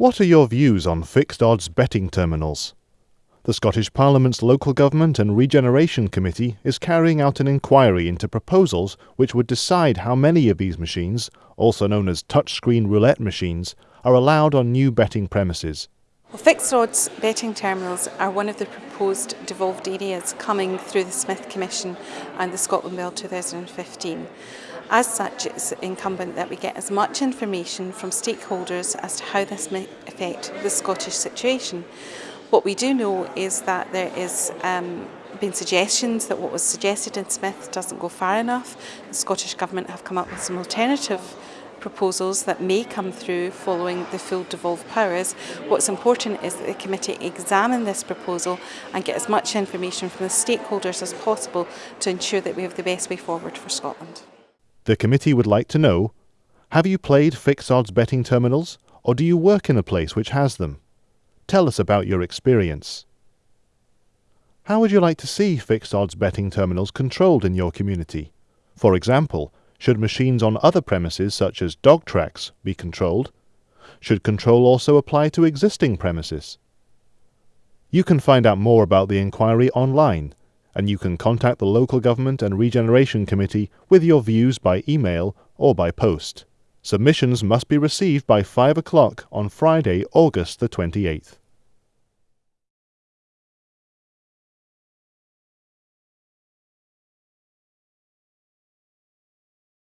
What are your views on fixed odds betting terminals? The Scottish Parliament's Local Government and Regeneration Committee is carrying out an inquiry into proposals which would decide how many of these machines, also known as touchscreen roulette machines, are allowed on new betting premises. Well, fixed odds betting terminals are one of the proposed devolved areas coming through the Smith Commission and the Scotland Bill 2015. As such, it's incumbent that we get as much information from stakeholders as to how this may affect the Scottish situation. What we do know is that there is um, been suggestions that what was suggested in Smith doesn't go far enough. The Scottish Government have come up with some alternative proposals that may come through following the full devolved powers. What's important is that the committee examine this proposal and get as much information from the stakeholders as possible to ensure that we have the best way forward for Scotland. The committee would like to know Have you played fixed odds betting terminals, or do you work in a place which has them? Tell us about your experience. How would you like to see fixed odds betting terminals controlled in your community? For example, should machines on other premises, such as dog tracks, be controlled? Should control also apply to existing premises? You can find out more about the inquiry online, and you can contact the Local Government and Regeneration Committee with your views by email or by post. Submissions must be received by 5 o'clock on Friday, August the 28th.